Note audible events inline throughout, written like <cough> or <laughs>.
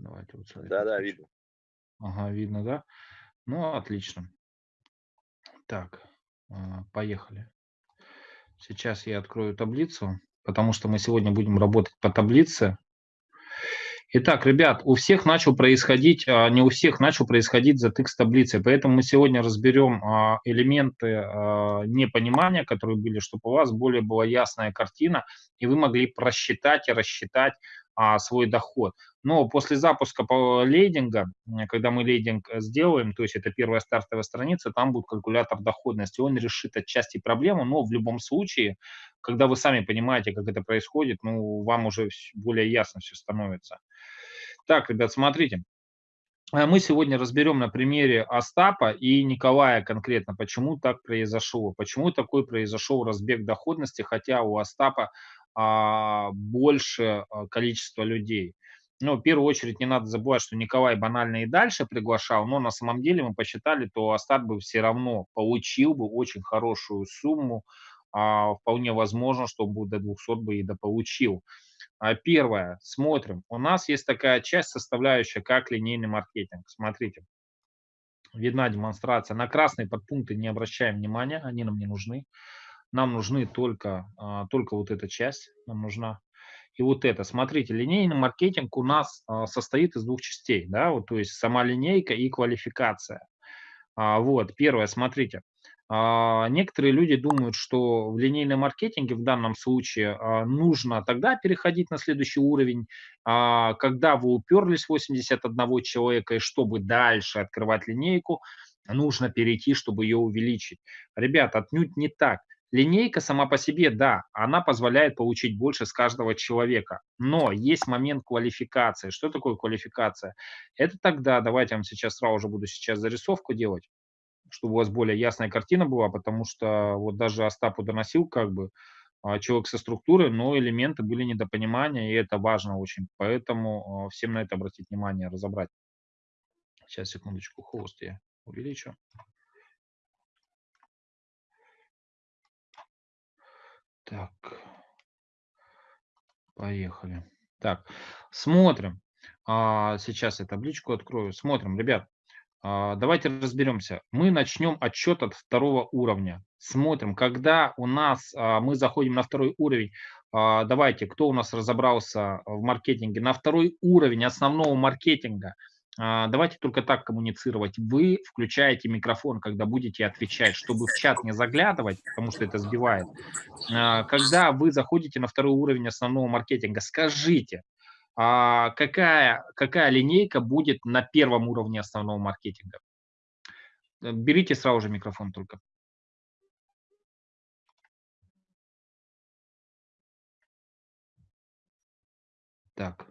Давайте вот смотрите. Да, да, видно. Ага, видно, да? Ну, отлично. Так, а, поехали. Сейчас я открою таблицу, потому что мы сегодня будем работать по таблице. Итак, ребят, у всех начал происходить, а, не у всех начал происходить затык с таблицей, поэтому мы сегодня разберем а, элементы непонимания, которые были, чтобы у вас более была ясная картина, и вы могли просчитать и рассчитать свой доход. Но после запуска по лейдинга, когда мы лейдинг э, сделаем, то есть это первая стартовая страница, там будет калькулятор доходности. Он решит отчасти проблему, но в любом случае, когда вы сами понимаете, как это происходит, ну, вам уже более ясно все становится. Так, ребят, смотрите. Э, мы сегодня разберем на примере Остапа и Николая конкретно, почему так произошло, почему такой произошел разбег доходности, хотя у Остапа а, больше а, количество людей. Ну, в первую очередь не надо забывать, что Николай банально и дальше приглашал, но на самом деле мы посчитали, то Астат бы все равно получил бы очень хорошую сумму, а, вполне возможно, что бы до 200 бы и дополучил. А первое, смотрим, у нас есть такая часть, составляющая, как линейный маркетинг. Смотрите, видна демонстрация. На красные подпункты не обращаем внимания, они нам не нужны. Нам нужны только, а, только вот эта часть, нам нужна. И вот это, смотрите, линейный маркетинг у нас а, состоит из двух частей, да, вот, то есть сама линейка и квалификация. А, вот, первое, смотрите, некоторые люди думают, что в линейном маркетинге в данном случае нужно тогда переходить на следующий уровень, когда вы уперлись 81 человека, и чтобы дальше открывать линейку, нужно перейти, чтобы ее увеличить. Ребят, отнюдь не так. Линейка сама по себе, да, она позволяет получить больше с каждого человека, но есть момент квалификации. Что такое квалификация? Это тогда, давайте я вам сейчас сразу же буду сейчас зарисовку делать, чтобы у вас более ясная картина была, потому что вот даже Остапу доносил как бы а, человек со структурой, но элементы были недопонимания, и это важно очень, поэтому а, всем на это обратить внимание, разобрать. Сейчас, секундочку, холст я увеличу. Так. Поехали. Так, смотрим. А, сейчас я табличку открою. Смотрим, ребят. А, давайте разберемся. Мы начнем отчет от второго уровня. Смотрим, когда у нас а, мы заходим на второй уровень. Давайте, кто у нас разобрался в маркетинге? На второй уровень основного маркетинга – давайте только так коммуницировать. Вы включаете микрофон, когда будете отвечать, чтобы в чат не заглядывать, потому что это сбивает. А, когда вы заходите на второй уровень основного маркетинга, скажите, а, какая, какая линейка будет на первом уровне основного маркетинга. Э, берите сразу же микрофон только. Так.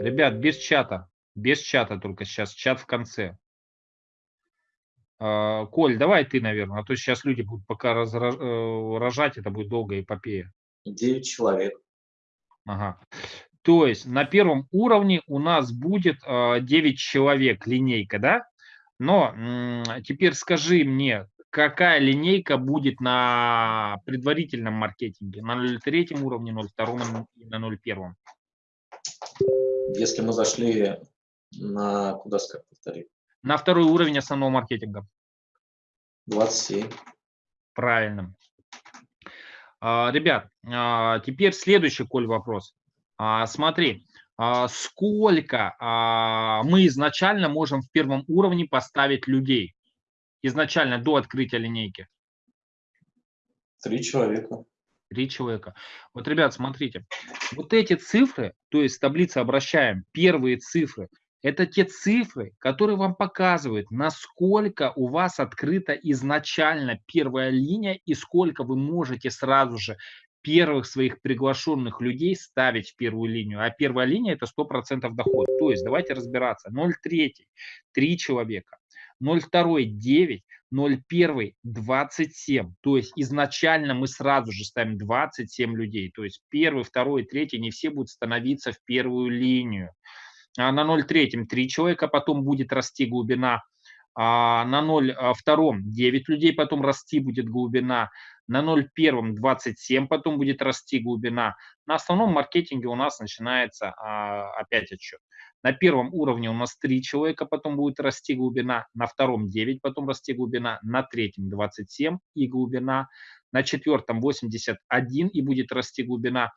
Ребят, без чата. Без чата только сейчас, чат в конце. А, Коль, давай ты, наверное, а то сейчас люди будут пока э, рожать, это будет долгая эпопея. Девять человек. Ага. То есть на первом уровне у нас будет 9 а, человек линейка, да? Но теперь скажи мне, какая линейка будет на предварительном маркетинге? На 03 уровне, 02 и на 01? Если мы зашли на куда сказать, повтори? На второй уровень основного маркетинга. 27. Правильно. А, ребят, а, теперь следующий, Коль, вопрос. А, смотри, сколько мы изначально можем в первом уровне поставить людей? Изначально, до открытия линейки. Три человека. Три человека. Вот, ребят, смотрите, вот эти цифры, то есть таблица обращаем, первые цифры, это те цифры, которые вам показывают, насколько у вас открыта изначально первая линия и сколько вы можете сразу же первых своих приглашенных людей ставить в первую линию. А первая линия это 100% доход. То есть давайте разбираться. 0,3 – 3 человека. 0,2 – 9. 0,1 – 27. То есть изначально мы сразу же ставим 27 людей. То есть первый, второй, третий не все будут становиться в первую линию. А на 0,3 3 человека, потом будет расти глубина а, на 0,2 9 людей, потом расти будет глубина, на 0,1 27 потом будет расти глубина. На основном маркетинге у нас начинается а, опять отчет. На первом уровне у нас 3 человека, потом будет расти глубина, на втором 9, потом расти глубина, на третьем 27 и глубина, на четвертом 81 и будет расти глубина.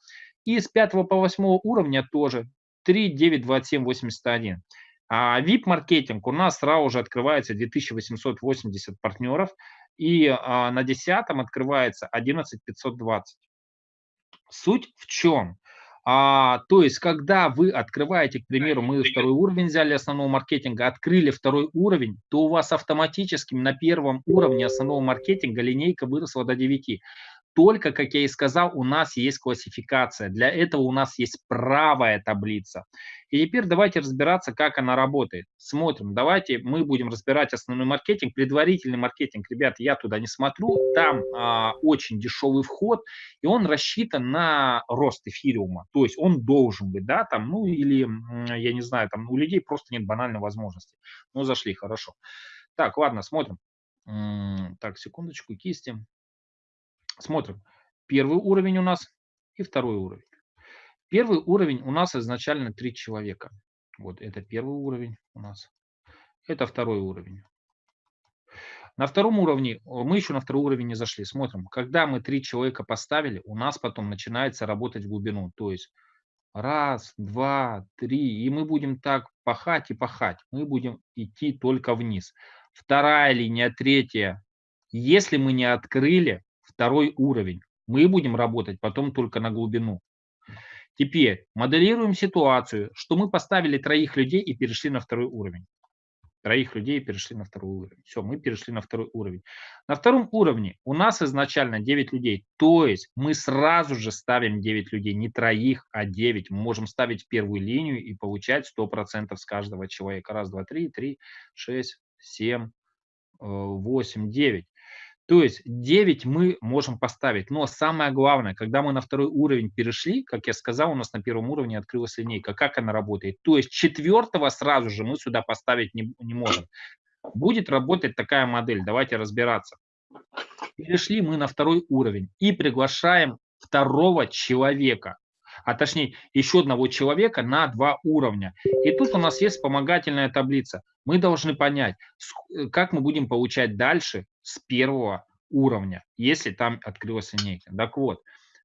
И с 5 по 8 уровня тоже 3, 9, 27, 81. А VIP-маркетинг у нас сразу же открывается 2880 партнеров, и а, на 10 открывается 11520. Суть в чем? А, то есть, когда вы открываете, к примеру, мы второй уровень взяли основного маркетинга, открыли второй уровень, то у вас автоматически на первом уровне основного маркетинга линейка выросла до 9. Только, как я и сказал, у нас есть классификация. Для этого у нас есть правая таблица. И теперь давайте разбираться, как она работает. Смотрим. Давайте мы будем разбирать основной маркетинг. Предварительный маркетинг, ребят, я туда не смотрю. Там а, очень дешевый вход, и он рассчитан на рост эфириума. То есть он должен быть, да, там, ну или, я не знаю, там у людей просто нет банальной возможности. Ну, зашли, хорошо. Так, ладно, смотрим. Так, секундочку, кисти. Смотрим. Первый уровень у нас и второй уровень. Первый уровень у нас изначально три человека. Вот это первый уровень у нас. Это второй уровень. На втором уровне, мы еще на второй уровень не зашли. Смотрим, когда мы три человека поставили, у нас потом начинается работать в глубину. То есть раз, два, три. И мы будем так пахать и пахать. Мы будем идти только вниз. Вторая линия, третья. Если мы не открыли, второй уровень. Мы будем работать потом только на глубину. Теперь моделируем ситуацию, что мы поставили троих людей и перешли на второй уровень. Троих людей перешли на второй уровень. Все, мы перешли на второй уровень. На втором уровне у нас изначально 9 людей. То есть мы сразу же ставим 9 людей. Не троих, а 9. Мы можем ставить первую линию и получать 100% с каждого человека. Раз, два, три, три, шесть, семь, восемь, девять. То есть 9 мы можем поставить. Но самое главное, когда мы на второй уровень перешли, как я сказал, у нас на первом уровне открылась линейка. Как она работает? То есть четвертого сразу же мы сюда поставить не, не можем. Будет работать такая модель. Давайте разбираться. Перешли мы на второй уровень и приглашаем второго человека а точнее еще одного человека на два уровня. И тут у нас есть вспомогательная таблица. Мы должны понять, э, как мы будем получать дальше с первого уровня, если там открылась линейка. Так вот,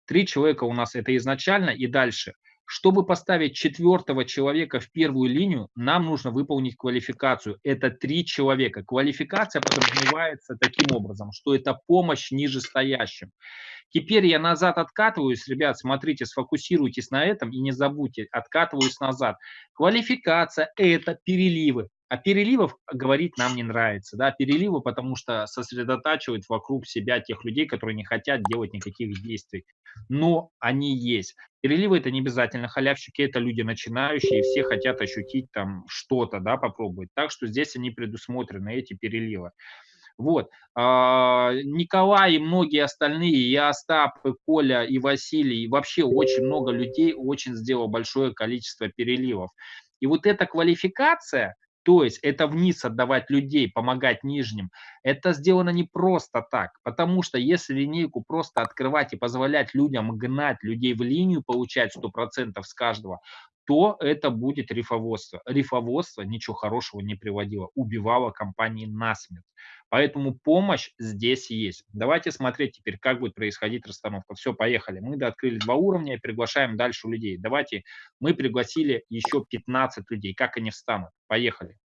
три человека у нас это изначально и дальше. Чтобы поставить четвертого человека в первую линию, нам нужно выполнить квалификацию. Это три человека. Квалификация подразумевается таким образом, что это помощь нижестоящим. Теперь я назад откатываюсь, ребят, смотрите, сфокусируйтесь на этом и не забудьте, откатываюсь назад. Квалификация – это переливы. А переливов говорить нам не нравится. Да? Переливы, потому что сосредотачивают вокруг себя тех людей, которые не хотят делать никаких действий. Но они есть. Переливы это не обязательно халявщики, это люди начинающие, все хотят ощутить там что-то, да, попробовать. Так что здесь они предусмотрены, эти переливы. Вот. А, Николай и многие остальные, и Остап, и Коля, и Василий, и вообще очень много людей очень сделал большое количество переливов. И вот эта квалификация, то есть это вниз отдавать людей, помогать нижним, это сделано не просто так, потому что если линейку просто открывать и позволять людям гнать людей в линию, получать 100% с каждого, то это будет рифоводство. Рифоводство ничего хорошего не приводило, убивало компании насмерть. Поэтому помощь здесь есть. Давайте смотреть теперь, как будет происходить расстановка. Все, поехали. Мы открыли два уровня и приглашаем дальше людей. Давайте мы пригласили еще 15 людей. Как они встанут? Поехали.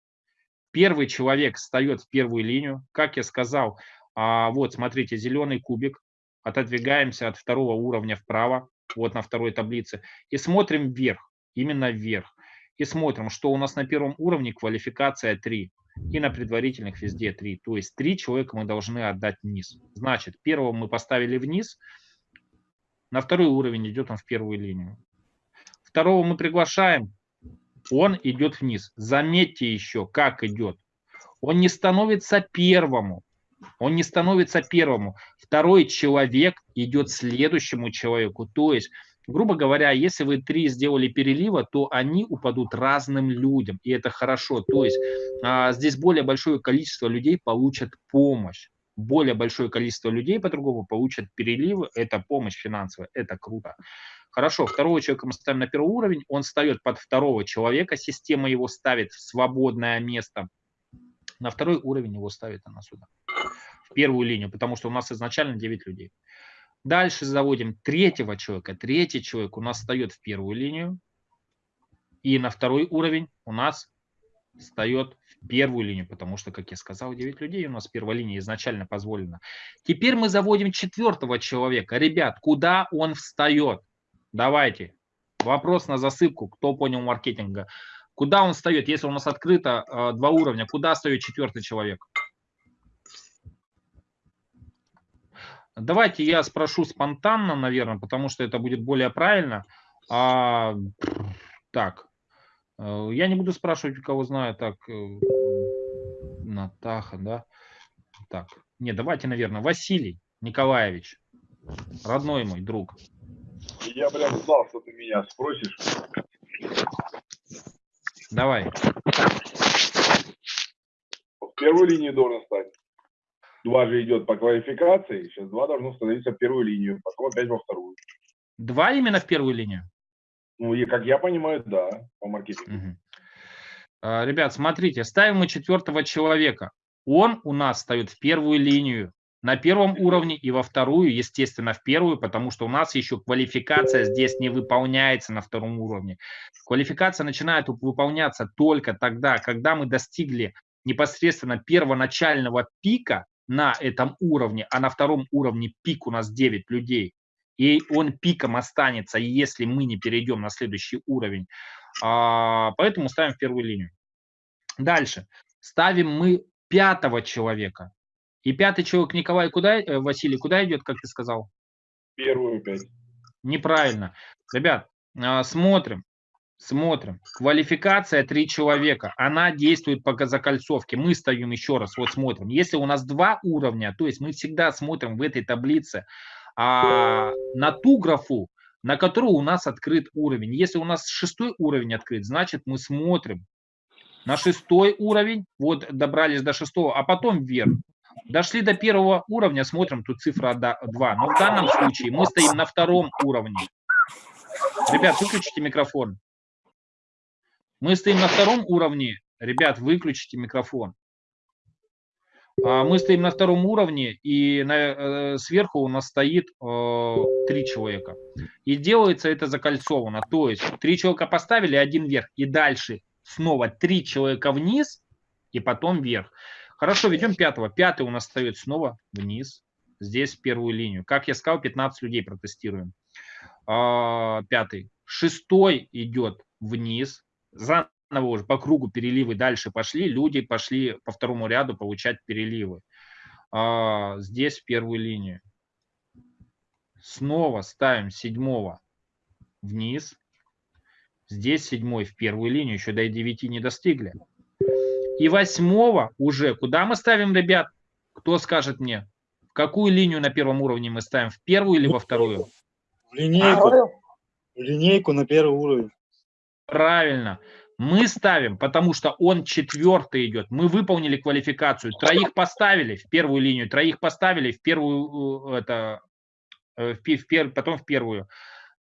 Первый человек встает в первую линию. Как я сказал, а, вот смотрите, зеленый кубик. Отодвигаемся от второго уровня вправо, вот на второй таблице, и смотрим вверх, именно вверх. И смотрим, что у нас на первом уровне квалификация 3 и на предварительных везде 3. То есть 3 человека мы должны отдать вниз. Значит, первого мы поставили вниз, на второй уровень идет он в первую линию. Второго мы приглашаем, он идет вниз. Заметьте еще, как идет. Он не становится первому. Он не становится первому. Второй человек идет следующему человеку. То есть грубо говоря, если вы три сделали перелива, то они упадут разным людям, и это хорошо. То есть а, здесь более большое количество людей получат помощь. Более большое количество людей по-другому получат переливы, это помощь финансовая, это круто. Хорошо, второго человека мы ставим на первый уровень, он встает под второго человека, система его ставит в свободное место. На второй уровень его ставит она сюда, в первую линию, потому что у нас изначально 9 людей. Дальше заводим третьего человека. Третий человек у нас встает в первую линию. И на второй уровень у нас встает в первую линию, потому что, как я сказал, 9 людей у нас первая линия изначально позволена. Теперь мы заводим четвертого человека. Ребят, куда он встает? Давайте. Вопрос на засыпку. Кто понял маркетинга? Куда он встает? Если у нас открыто э, два уровня, куда встает четвертый человек? Давайте я спрошу спонтанно, наверное, потому что это будет более правильно. А, так, э, я не буду спрашивать, у кого знаю, так, э, Натаха, да? Так, не, давайте, наверное, Василий Николаевич, родной мой друг. Я прям знал, что ты меня спросишь. Давай. В первую линию должен стать. Два же идет по квалификации, сейчас два должно становиться в первую линию, потом опять во вторую. Два именно в первую линию? Ну, и как я понимаю, да, по маркетингу. Угу. Ребят, смотрите, ставим мы четвертого человека. Он у нас встает в первую линию на первом уровне и во вторую, естественно, в первую, потому что у нас еще квалификация здесь не выполняется на втором уровне. Квалификация начинает выполняться только тогда, когда мы достигли непосредственно первоначального пика на этом уровне, а на втором уровне пик у нас 9 людей, и он пиком останется, если мы не перейдем на следующий уровень. А, поэтому ставим в первую линию. Дальше. Ставим мы пятого человека. И пятый человек Николай куда, э, Василий, куда идет, как ты сказал? Первую пять. Неправильно. Ребят, а, смотрим. Смотрим. Квалификация три человека. Она действует по закольцовке. Мы стоим еще раз, вот смотрим. Если у нас два уровня, то есть мы всегда смотрим в этой таблице а, на ту графу, на которую у нас открыт уровень. Если у нас шестой уровень открыт, значит мы смотрим на шестой уровень, вот добрались до шестого, а потом вверх. Дошли до первого уровня, смотрим, тут цифра 2. Но в данном случае мы стоим на втором уровне. Ребят, выключите микрофон. Мы стоим на втором уровне. Ребят, выключите микрофон. А, мы стоим на втором уровне, и на, э, сверху у нас стоит э, три человека. И делается это закольцованно. То есть три человека поставили, один вверх, и дальше снова три человека вниз, и потом вверх. Хорошо, ведем пятого. Пятый у нас стоит снова вниз, здесь первую линию. Как я сказал, 15 людей протестируем. А, пятый. Шестой идет вниз, заново уже по кругу переливы дальше пошли, люди пошли по второму ряду получать переливы. А, здесь в первую линию. Снова ставим седьмого вниз. Здесь седьмой в первую линию, еще до 9 не достигли. И восьмого уже, куда мы ставим, ребят? Кто скажет мне? В какую линию на первом уровне мы ставим? В первую или во вторую? В линейку. В линейку на первый уровень. Правильно. Мы ставим, потому что он четвертый идет. Мы выполнили квалификацию. Троих поставили в первую линию, троих поставили в первую, э, это, э, в, в, потом в первую.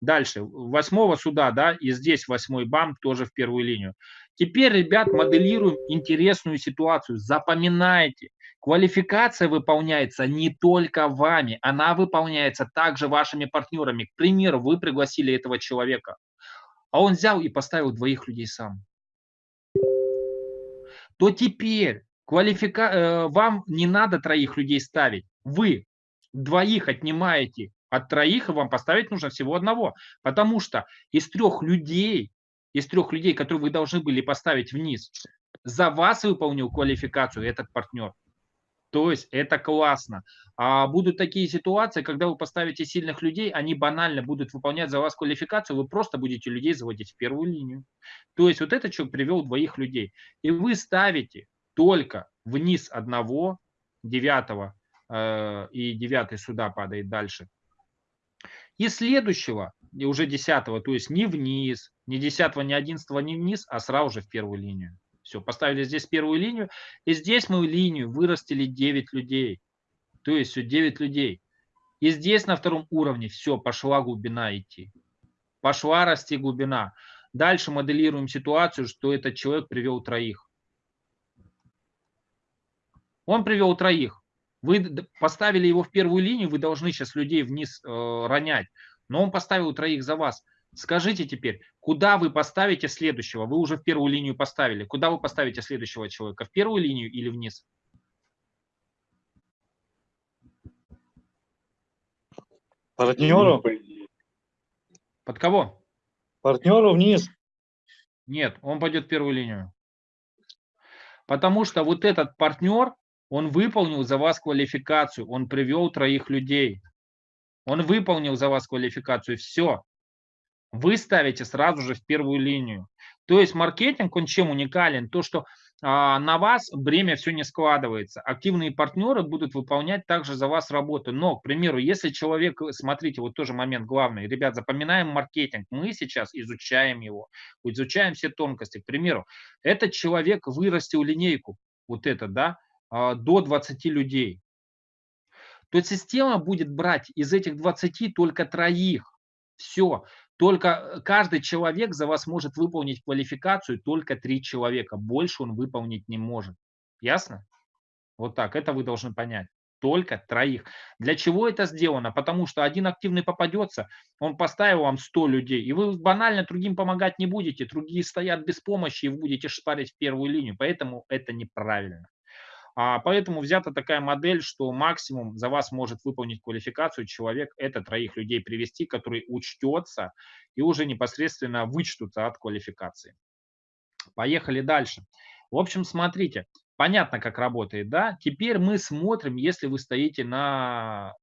Дальше, восьмого сюда, да, и здесь восьмой бам тоже в первую линию. Теперь, ребят, моделируем интересную ситуацию. Запоминайте, квалификация выполняется не только вами, она выполняется также вашими партнерами. К примеру, вы пригласили этого человека а он взял и поставил двоих людей сам, то теперь квалифика... Э, вам не надо троих людей ставить. Вы двоих отнимаете от троих, и вам поставить нужно всего одного. Потому что из трех людей, из трех людей, которые вы должны были поставить вниз, за вас выполнил квалификацию этот партнер. То есть это классно. А будут такие ситуации, когда вы поставите сильных людей, они банально будут выполнять за вас квалификацию, вы просто будете людей заводить в первую линию. То есть вот этот человек привел двоих людей. И вы ставите только вниз одного, девятого, э, и девятый сюда падает дальше. И следующего и уже 10, то есть не вниз, ни 10, ни 11, ни вниз, а сразу же в первую линию. Все, поставили здесь первую линию, и здесь мы линию вырастили 9 людей. То есть все 9 людей. И здесь на втором уровне все, пошла глубина идти. Пошла расти глубина. Дальше моделируем ситуацию, что этот человек привел троих. Он привел троих. Вы поставили его в первую линию, вы должны сейчас людей вниз э, ронять. Но он поставил троих за вас. Скажите теперь, куда вы поставите следующего? Вы уже в первую линию поставили. Куда вы поставите следующего человека? В первую линию или вниз? Партнеру? Под кого? Партнеру вниз. Нет, он пойдет в первую линию. Потому что вот этот партнер, он выполнил за вас квалификацию, он привел троих людей. Он выполнил за вас квалификацию, все. Вы ставите сразу же в первую линию. То есть маркетинг, он чем уникален? То, что а, на вас бремя все не складывается. Активные партнеры будут выполнять также за вас работу. Но, к примеру, если человек, смотрите, вот тоже момент главный. Ребят, запоминаем маркетинг. Мы сейчас изучаем его, изучаем все тонкости. К примеру, этот человек вырастил линейку, вот это, да, а, до 20 людей. То система будет брать из этих 20 только троих. Все. Только каждый человек за вас может выполнить квалификацию, только три человека. Больше он выполнить не может. Ясно? Вот так, это вы должны понять. Только троих. Для чего это сделано? Потому что один активный попадется, он поставил вам 100 людей, и вы банально другим помогать не будете. Другие стоят без помощи, и вы будете шпарить в первую линию. Поэтому это неправильно. А поэтому взята такая модель, что максимум за вас может выполнить квалификацию человек, это троих людей привести, который учтется и уже непосредственно вычтутся от квалификации. Поехали дальше. В общем, смотрите, понятно, как работает, да? Теперь мы смотрим, если вы стоите на...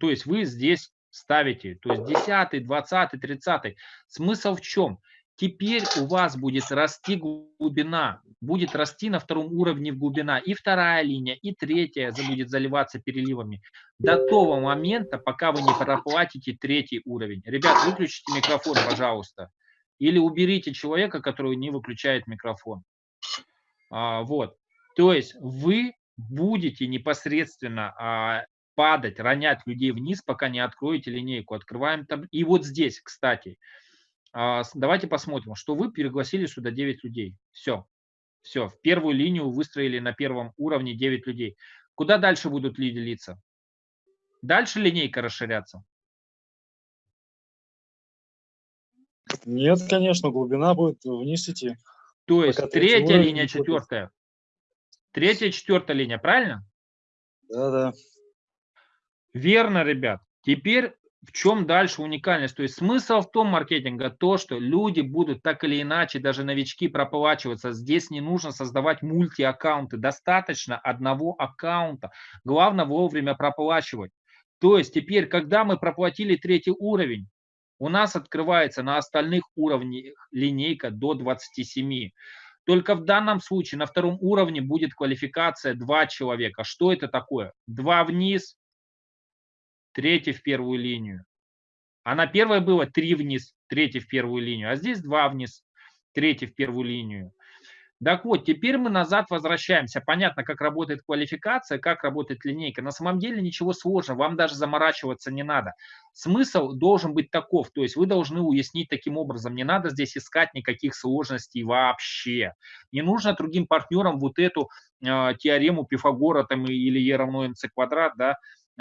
То есть вы здесь ставите, то есть 10, 20, 30. Смысл в чем? Теперь у вас будет расти глубина, будет расти на втором уровне глубина. И вторая линия, и третья будет заливаться переливами. До того момента, пока вы не проплатите третий уровень. Ребят, выключите микрофон, пожалуйста. Или уберите человека, который не выключает микрофон. А, вот. То есть вы будете непосредственно а, падать, ронять людей вниз, пока не откроете линейку. Открываем там. И вот здесь, кстати, давайте посмотрим, что вы пригласили сюда 9 людей. Все. Все. В первую линию выстроили на первом уровне 9 людей. Куда дальше будут делиться? Дальше линейка расширяться? Нет, конечно, глубина будет вниз идти. То есть третья линия, четвертая. Третья, четвертая линия, правильно? Да, да. Верно, ребят. Теперь в чем дальше уникальность? То есть смысл в том маркетинга, то, что люди будут так или иначе, даже новички проплачиваться. Здесь не нужно создавать мульти-аккаунты, достаточно одного аккаунта. Главное вовремя проплачивать. То есть теперь, когда мы проплатили третий уровень, у нас открывается на остальных уровнях линейка до 27. Только в данном случае на втором уровне будет квалификация 2 человека. Что это такое? 2 вниз, третий в первую линию. А на первой было три вниз, третий в первую линию, а здесь два вниз, третий в первую линию. Так вот, теперь мы назад возвращаемся. Понятно, как работает квалификация, как работает линейка. На самом деле ничего сложного, вам даже заморачиваться не надо. Смысл должен быть таков, то есть вы должны уяснить таким образом, не надо здесь искать никаких сложностей вообще. Не нужно другим партнерам вот эту э, теорему Пифагора там, или Е равно МЦ квадрат, да,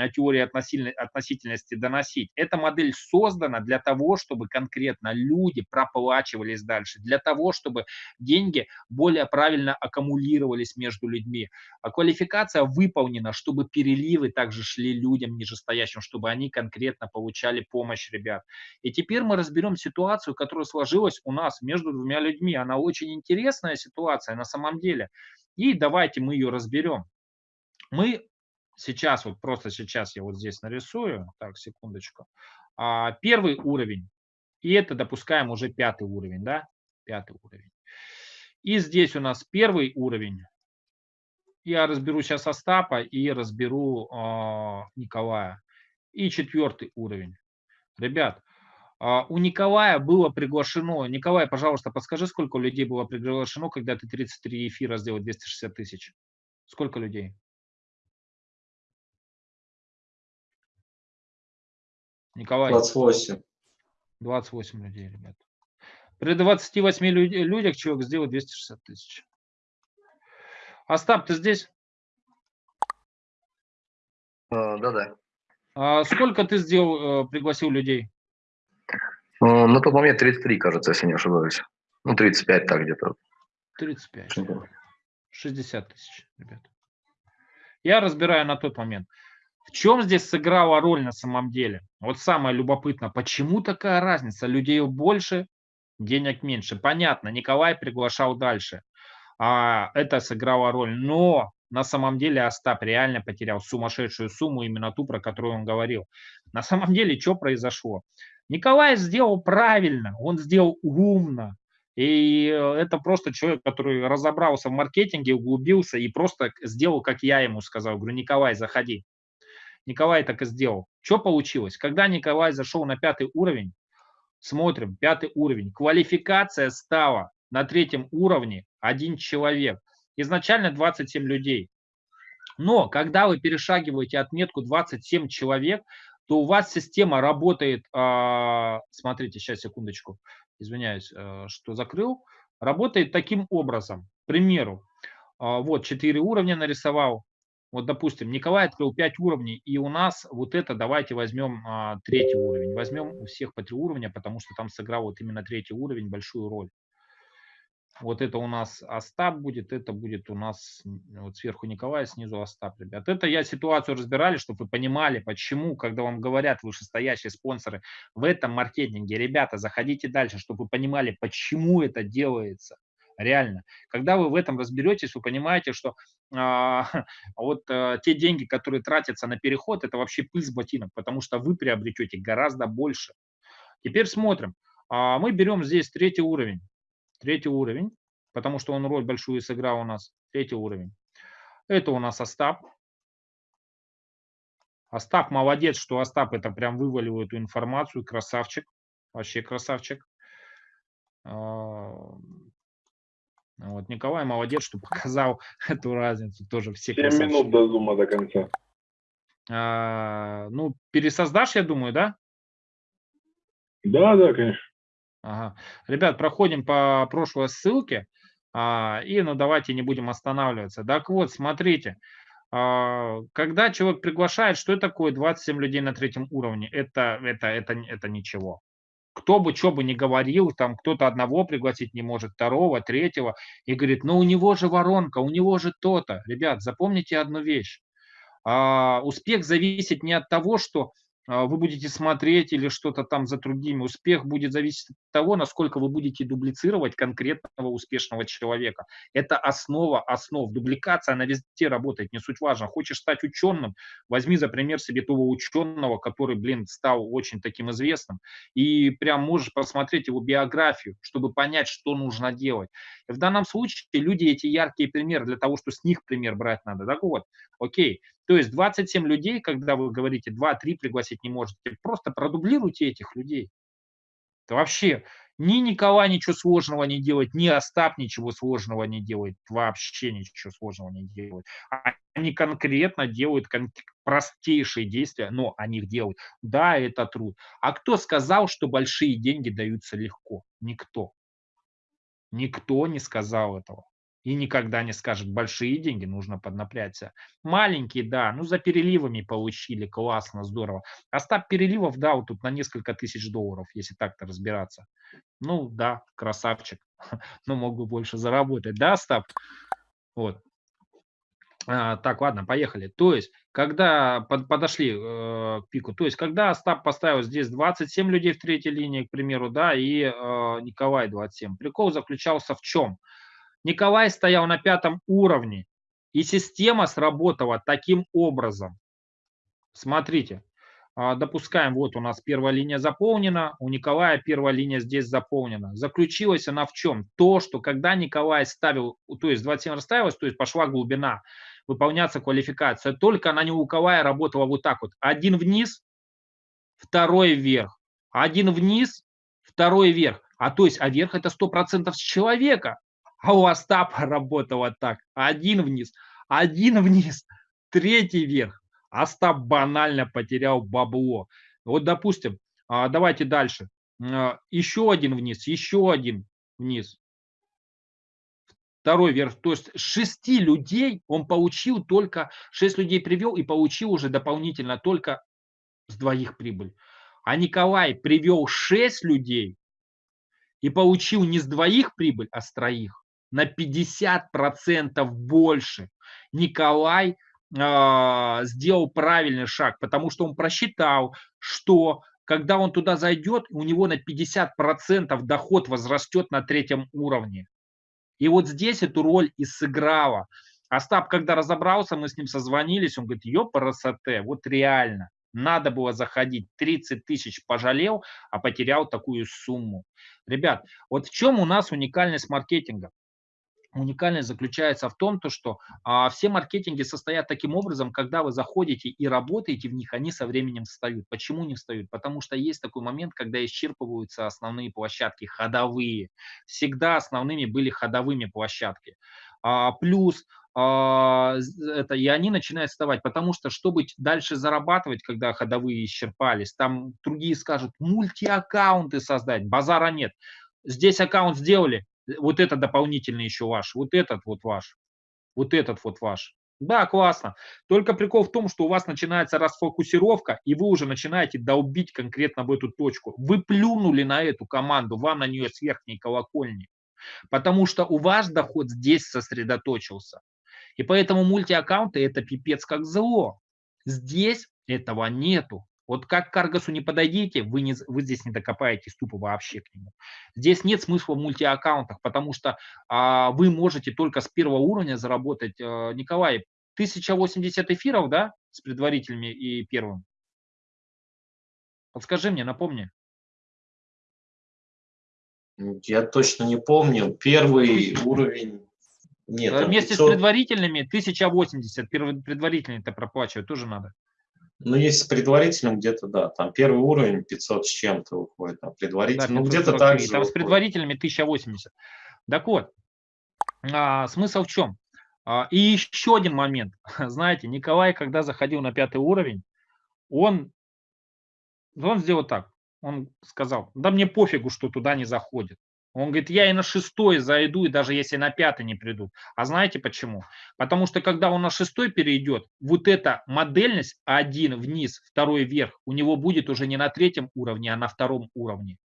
теории относительности доносить. Эта модель создана для того, чтобы конкретно люди проплачивались дальше, для того, чтобы деньги более правильно аккумулировались между людьми. А квалификация выполнена, чтобы переливы также шли людям нижестоящим, чтобы они конкретно получали помощь ребят. И теперь мы разберем ситуацию, которая сложилась у нас между двумя людьми. Она очень интересная ситуация на самом деле. И давайте мы ее разберем. Мы сейчас, вот просто сейчас я вот здесь нарисую, так, секундочку, а, первый уровень, и это допускаем уже пятый уровень, да, пятый уровень. И здесь у нас первый уровень, я разберу сейчас Остапа и разберу э, Николая. И четвертый уровень. Ребят, А, у Николая было приглашено, Николай, пожалуйста, подскажи, сколько людей было приглашено, когда ты 33 эфира сделал 260 тысяч? Сколько людей? Николай. 28. 28 людей, ребят. При 28 люд- людях человек сделал 260 тысяч. Остап, ты здесь? А, Да-да. А сколько ты сделал, э, пригласил людей? Ну, На тот момент 33, кажется, если не ошибаюсь. Ну, 35 так где-то. 35. Мгм. 60 тысяч, ребят. Я разбираю на тот момент. В чем здесь сыграла роль на самом деле? Вот самое любопытное, почему такая разница? Людей больше, денег меньше. Понятно, Николай приглашал дальше. А, это сыграло роль. Но на самом деле Остап реально потерял сумасшедшую сумму, именно ту, про которую он говорил. На самом деле, что произошло? Николай сделал правильно, он сделал умно. И э, это просто человек, который разобрался в маркетинге, углубился и просто сделал, как я ему сказал. Говорю, Николай, заходи. Николай так и сделал. Что получилось? Когда Николай зашел на пятый уровень, смотрим, пятый уровень, квалификация стала на третьем уровне один человек. Изначально 27 людей. Но когда вы перешагиваете отметку 27 человек, то у вас система работает, а, смотрите, сейчас, секундочку, извиняюсь, э, что закрыл, работает таким образом. К примеру, а, вот 4 уровня нарисовал, вот, допустим, Николай открыл 5 уровней, и у нас вот это давайте возьмем а, третий уровень. Возьмем у всех по 3 уровня, потому что там сыграл вот именно третий уровень большую роль. Вот это у нас Остап будет, это будет у нас вот сверху Николай, снизу Остап, ребят. Это я ситуацию разбирали, чтобы вы понимали, почему, когда вам говорят вышестоящие спонсоры в этом маркетинге, ребята, заходите дальше, чтобы вы понимали, почему это делается. Реально. Когда вы в этом разберетесь, вы понимаете, что а, <laughs> вот а, те деньги, которые тратятся на переход, это вообще пыль с ботинок, потому что вы приобретете гораздо больше. Теперь смотрим. А, мы берем здесь третий уровень. Третий уровень, потому что он роль большую сыграл у нас. Третий уровень. Это у нас Остап. Остап молодец, что Остап это прям вывалил эту информацию. Красавчик. Вообще красавчик. Вот Николай молодец, что показал <laughs> эту разницу. Тоже все 7 красавчики. минут до зума до конца. А, Ну, пересоздашь, я думаю, да? Да, да, конечно. Ага. Ребят, проходим по прошлой ссылке. а, И, ну, давайте не будем останавливаться. Так вот, смотрите. а, Когда человек приглашает, что это такое 27 людей на третьем уровне? Это, это, это, это ничего. Кто бы что бы ни говорил, там кто-то одного пригласить не может, второго, третьего, и говорит, ну у него же воронка, у него же то-то. Ребят, запомните одну вещь. А, успех зависит не от того, что вы будете смотреть или что-то там за другими. Успех будет зависеть от того, насколько вы будете дублицировать конкретного успешного человека. Это основа основ. Дубликация, она везде работает, не суть важно. Хочешь стать ученым, возьми за пример себе того ученого, который, блин, стал очень таким известным, и прям можешь посмотреть его биографию, чтобы понять, что нужно делать. В данном случае люди эти яркие примеры для того, что с них пример брать надо. Так вот, окей, то есть 27 людей, когда вы говорите 2-3 пригласить не можете, просто продублируйте этих людей. Это вообще ни Николай ничего сложного не делает, ни Остап ничего сложного не делает, вообще ничего сложного не делает. Они конкретно делают простейшие действия, но они их делают. Да, это труд. А кто сказал, что большие деньги даются легко? Никто. Никто не сказал этого. И никогда не скажет, большие деньги нужно поднапрячься. Маленькие, да, ну за переливами получили, классно, здорово. Остап переливов, да, вот тут на несколько тысяч долларов, если так-то разбираться. Ну да, красавчик, <laughs> но мог бы больше заработать, да, Остап? Вот. А, так, ладно, поехали. То есть, когда под- подошли э, к пику, то есть, когда Остап поставил здесь 27 людей в третьей линии, к примеру, да, и э, Николай 27. Прикол заключался в чем? Николай стоял на пятом уровне, и система сработала таким образом. Смотрите, а, допускаем, вот у нас первая линия заполнена, у Николая первая линия здесь заполнена. Заключилась она в чем? То, что когда Николай ставил, то есть 27 расставилась, то есть пошла глубина, выполняться квалификация, только она у Николая работала вот так вот. Один вниз, второй вверх. Один вниз, второй вверх. А то есть, а вверх это 100% с человека. А у Остапа работало так. Один вниз, один вниз, третий вверх. Остап банально потерял бабло. Вот, допустим, а, давайте дальше. А, еще один вниз, еще один вниз. Второй вверх. То есть шести людей он получил только, шесть людей привел и получил уже дополнительно только с двоих прибыль. А Николай привел шесть людей и получил не с двоих прибыль, а с троих. На 50% больше. Николай э, сделал правильный шаг, потому что он просчитал, что когда он туда зайдет, у него на 50% доход возрастет на третьем уровне. И вот здесь эту роль и сыграла. Остап, когда разобрался, мы с ним созвонились, он говорит, ёпарасоте, вот реально, надо было заходить, 30 тысяч пожалел, а потерял такую сумму. Ребят, вот в чем у нас уникальность маркетинга? Уникальность заключается в том, то, что а, все маркетинги состоят таким образом, когда вы заходите и работаете в них, они со временем встают. Почему не встают? Потому что есть такой момент, когда исчерпываются основные площадки, ходовые. Всегда основными были ходовыми площадки. А, плюс а, это, и они начинают вставать, потому что, чтобы дальше зарабатывать, когда ходовые исчерпались, там другие скажут, мультиаккаунты создать, базара нет. Здесь аккаунт сделали, вот это дополнительный еще ваш, вот этот вот ваш, вот этот вот ваш. Да, классно. Только прикол в том, что у вас начинается расфокусировка, и вы уже начинаете долбить конкретно в эту точку. Вы плюнули на эту команду, вам на нее с верхней колокольни. Потому что у вас доход здесь сосредоточился. И поэтому мультиаккаунты это пипец как зло. Здесь этого нету. Вот как к Аргасу не подойдите, вы, не, вы здесь не докопаетесь тупо вообще к нему. Здесь нет смысла в мультиаккаунтах, потому что а, вы можете только с первого уровня заработать. А, Николай, 1080 эфиров, да, с предварительными и первым? Подскажи мне, напомни. Я точно не помню. Первый уровень... Нет, Вместе 500... с предварительными 1080, предварительные-то проплачивать тоже надо. Ну, если с предварительным где-то, да, там первый уровень 500 с чем-то выходит, а предварительный, да, ну, где-то так же. Там выходит. с предварительными 1080. Так вот, а, смысл в чем? А, и еще один момент. <laughs> Знаете, Николай, когда заходил на пятый уровень, он, он сделал так. Он сказал, да мне пофигу, что туда не заходит. Он говорит, я и на шестой зайду, и даже если на пятый не придут. А знаете почему? Потому что когда он на шестой перейдет, вот эта модельность один вниз, второй вверх, у него будет уже не на третьем уровне, а на втором уровне.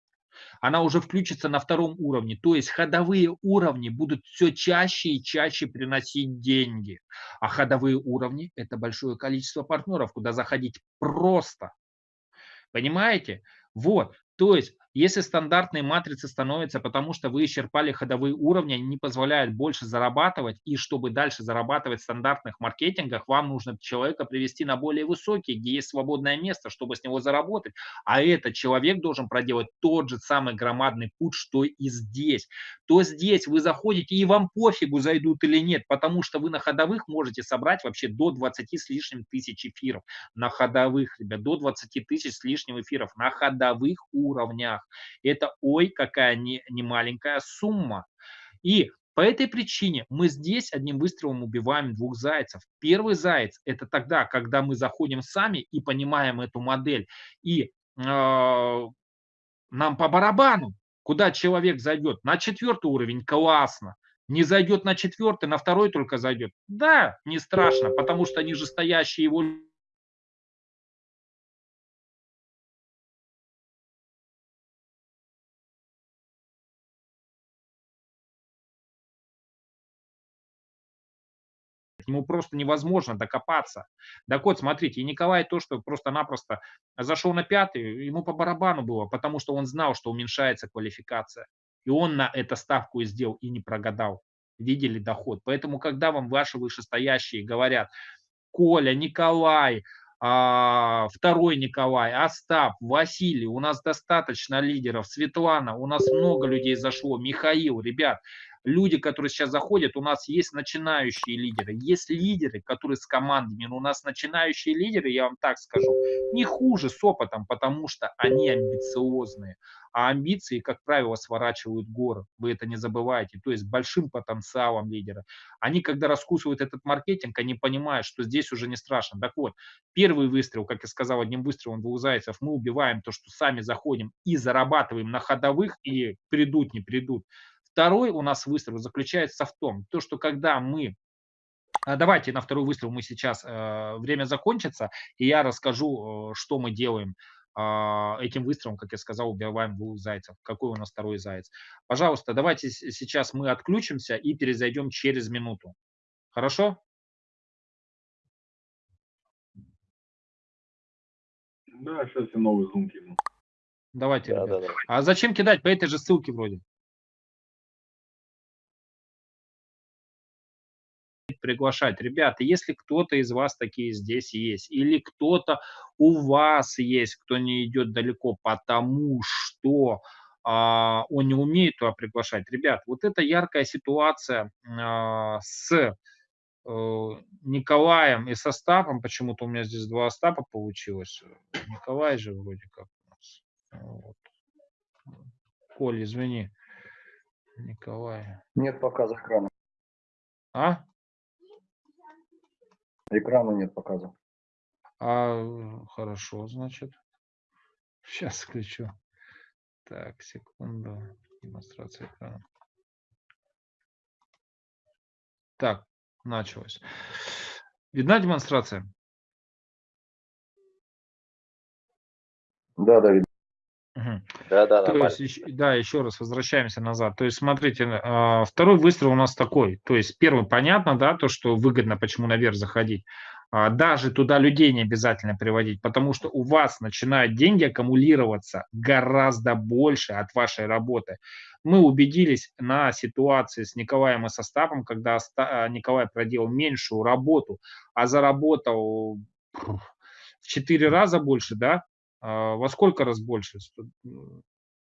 Она уже включится на втором уровне. То есть ходовые уровни будут все чаще и чаще приносить деньги. А ходовые уровни – это большое количество партнеров, куда заходить просто. Понимаете? Вот, то есть если стандартные матрицы становятся, потому что вы исчерпали ходовые уровни, они не позволяют больше зарабатывать, и чтобы дальше зарабатывать в стандартных маркетингах, вам нужно человека привести на более высокий, где есть свободное место, чтобы с него заработать. А этот человек должен проделать тот же самый громадный путь, что и здесь. То здесь вы заходите, и вам пофигу, зайдут или нет, потому что вы на ходовых можете собрать вообще до 20 с лишним тысяч эфиров. На ходовых, ребят, до 20 тысяч с лишним эфиров на ходовых уровнях. Это ой, какая не, не маленькая сумма. И по этой причине мы здесь одним выстрелом убиваем двух зайцев. Первый заяц – это тогда, когда мы заходим сами и понимаем эту модель. И э, нам по барабану, куда человек зайдет. На четвертый уровень – классно. Не зайдет на четвертый, на второй только зайдет. Да, не страшно, потому что нижестоящие его к нему просто невозможно докопаться. Так вот, смотрите, и Николай то, что просто-напросто зашел на пятый, ему по барабану было, потому что он знал, что уменьшается квалификация. И он на это ставку и сделал, и не прогадал. Видели доход. Поэтому, когда вам ваши вышестоящие говорят, Коля, Николай, а, второй Николай, Остап, Василий, у нас достаточно лидеров, Светлана, у нас много людей зашло, Михаил, ребят, люди, которые сейчас заходят, у нас есть начинающие лидеры, есть лидеры, которые с командами, но у нас начинающие лидеры, я вам так скажу, не хуже с опытом, потому что они амбициозные. А амбиции, как правило, сворачивают горы. Вы это не забывайте. То есть большим потенциалом лидера. Они, когда раскусывают этот маркетинг, они понимают, что здесь уже не страшно. Так вот, первый выстрел, как я сказал, одним выстрелом двух зайцев, мы убиваем то, что сами заходим и зарабатываем на ходовых, и придут, не придут. Второй у нас выстрел заключается в том, то, что когда мы а Давайте на второй выстрел мы сейчас, э, время закончится, и я расскажу, э, что мы делаем а, этим выстрелом, как я сказал, убиваем двух зайцев. Какой у нас второй заяц? Пожалуйста, давайте сейчас мы отключимся и перезайдем через минуту. Хорошо? Да, сейчас я новый зум кину. Давайте. Да, да, да. А зачем кидать по этой же ссылке вроде? Приглашать. Ребята, если кто-то из вас такие здесь есть, или кто-то у вас есть, кто не идет далеко, потому что а, он не умеет туда приглашать. Ребят, вот это яркая ситуация а, с э, Николаем и со Остапом, почему-то у меня здесь два Остапа получилось. Николай же вроде как у нас. Вот. Коль, извини. Николай. Нет показа экрана. А? Экрана нет показа. А, хорошо, значит. <laughs> Сейчас включу. Так, секунду. Демонстрация экрана. Так, началось. Видна демонстрация? Да, да, видно. Угу. Да, да, то есть, да, еще раз возвращаемся назад. То есть, смотрите, а, второй выстрел у нас такой. То есть, первый понятно, да, то, что выгодно, почему наверх заходить. А, даже туда людей не обязательно приводить, потому что у вас начинают деньги аккумулироваться гораздо больше от вашей работы. Мы убедились на ситуации с Николаем и Состапом, когда а, Николай проделал меньшую работу, а заработал в 4 раза больше, да, во сколько раз больше?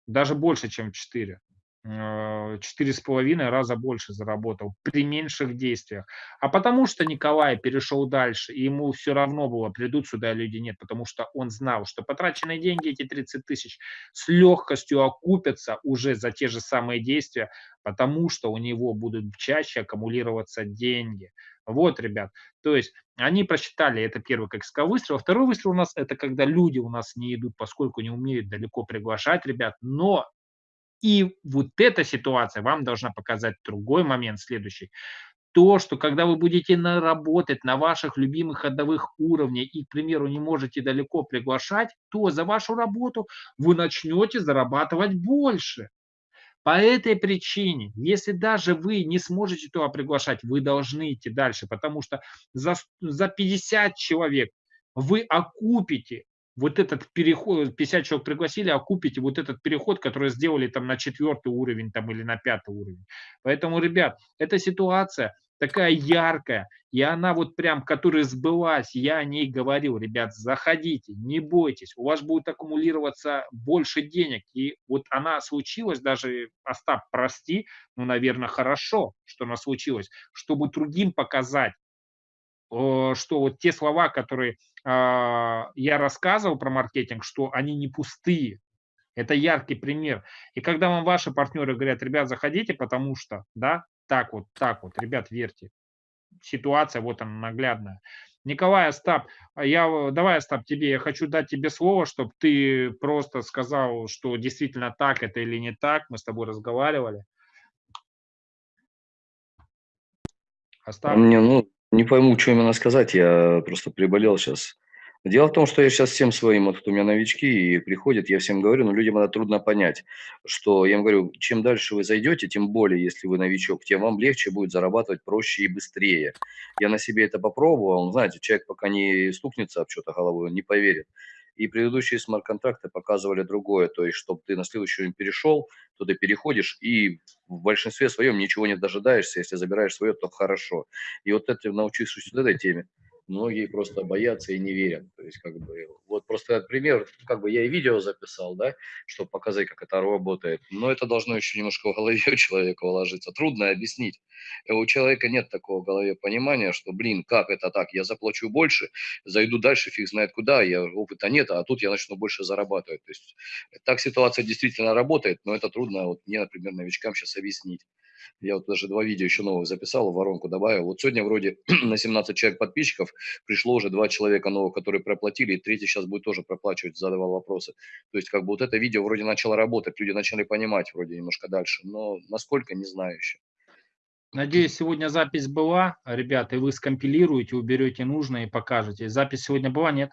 Даже больше, чем 4. А, четыре с половиной раза больше заработал при меньших действиях. А потому что Николай перешел дальше, и ему все равно было, придут сюда люди, нет, потому что он знал, что потраченные деньги, эти 30 тысяч, с легкостью окупятся уже за те же самые действия, потому что у него будут чаще аккумулироваться деньги. Вот, ребят, то есть они просчитали, это первый, как сказал, выстрел. Второй выстрел у нас, это когда люди у нас не идут, поскольку не умеют далеко приглашать ребят, но и вот эта ситуация вам должна показать другой момент следующий. То, что когда вы будете работать на ваших любимых ходовых уровнях и, к примеру, не можете далеко приглашать, то за вашу работу вы начнете зарабатывать больше. По этой причине, если даже вы не сможете туда приглашать, вы должны идти дальше, потому что за, за 50 человек вы окупите вот этот переход, 50 человек пригласили, окупите вот этот переход, который сделали там на четвертый уровень там или на пятый уровень. Поэтому, ребят, эта ситуация такая яркая, и она вот прям, которая сбылась, я о ней говорил, ребят, заходите, не бойтесь, у вас будет аккумулироваться больше денег, и вот она случилась, даже, Остап, прости, ну, наверное, хорошо, что она случилась, чтобы другим показать, что вот те слова, которые а, я рассказывал про маркетинг, что они не пустые. Это яркий пример. И когда вам ваши партнеры говорят, ребят, заходите, потому что, да, так вот, так вот, ребят, верьте. Ситуация вот она наглядная. Николай Остап, я, давай, Остап, тебе, я хочу дать тебе слово, чтобы ты просто сказал, что действительно так это или не так. Мы с тобой разговаривали. Остап. Мне, ну, не пойму, что именно сказать, я просто приболел сейчас. Дело в том, что я сейчас всем своим, вот у меня новички и приходят, я всем говорю, но людям это трудно понять, что я им говорю, чем дальше вы зайдете, тем более, если вы новичок, тем вам легче будет зарабатывать проще и быстрее. Я на себе это попробовал, знаете, человек пока не стукнется об что-то головой, он не поверит. И предыдущие смарт-контракты показывали другое, то есть, чтобы ты на следующий уровень перешел, то ты переходишь и в большинстве своем ничего не дожидаешься, если забираешь свое, то хорошо. И вот это, научившись вот этой теме, многие просто боятся и не верят. То есть, как бы, вот просто этот пример, как бы я и видео записал, да, чтобы показать, как это работает. Но это должно еще немножко в голове у человека уложиться. Трудно объяснить. И у человека нет такого в голове понимания, что, блин, как это так? Я заплачу больше, зайду дальше, фиг знает куда, я опыта нет, а тут я начну больше зарабатывать. То есть так ситуация действительно работает, но это трудно вот мне, например, новичкам сейчас объяснить. Я вот даже два видео еще новых записал, воронку добавил. Вот сегодня вроде <clears throat> на 17 человек подписчиков пришло уже два человека новых, которые проплатили, и третий сейчас будет тоже проплачивать, задавал вопросы. То есть как бы вот это видео вроде начало работать, люди начали понимать вроде немножко дальше, но насколько, не знаю еще. Надеюсь, сегодня запись была, ребята, и вы скомпилируете, уберете нужное и покажете. Запись сегодня была, нет?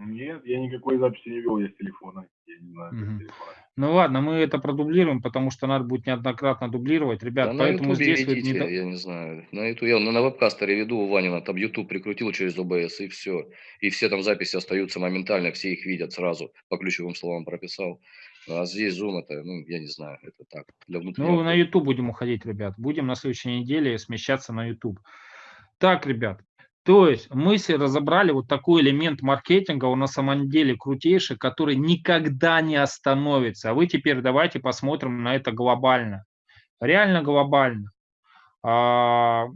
Нет, я никакой записи не вел, я с телефона. Я не знаю, угу. телефона. Ну ладно, мы это продублируем, потому что надо будет неоднократно дублировать. Ребят, да поэтому здесь... Ведите, не... я не знаю. На YouTube, я на вебкастере веду у Ванина, там YouTube прикрутил через OBS и все. И все там записи остаются моментально, все их видят сразу, по ключевым словам прописал. А здесь Zoom это, ну, я не знаю, это так, для внутреннего... Ну, на YouTube будем уходить, ребят. Будем на следующей неделе смещаться на YouTube. Так, ребят, то есть мы разобрали вот такой элемент маркетинга, он на самом деле крутейший, который никогда не остановится. А вы теперь давайте посмотрим на это глобально. Реально глобально. А,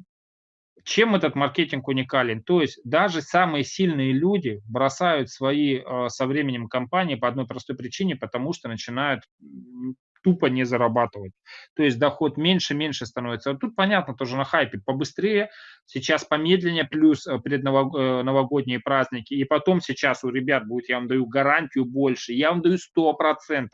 чем этот маркетинг уникален? То есть даже самые сильные люди бросают свои а, со временем компании по одной простой причине, потому что начинают тупо не зарабатывать. То есть доход меньше, меньше становится. А тут понятно, тоже на хайпе побыстрее, сейчас помедленнее, плюс э, предновогодние э, праздники. И потом сейчас у ребят будет, я вам даю гарантию больше, я вам даю 100%,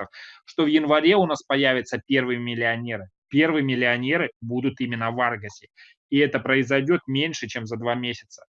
что в январе у нас появятся первые миллионеры. Первые миллионеры будут именно в Аргасе. И это произойдет меньше, чем за два месяца.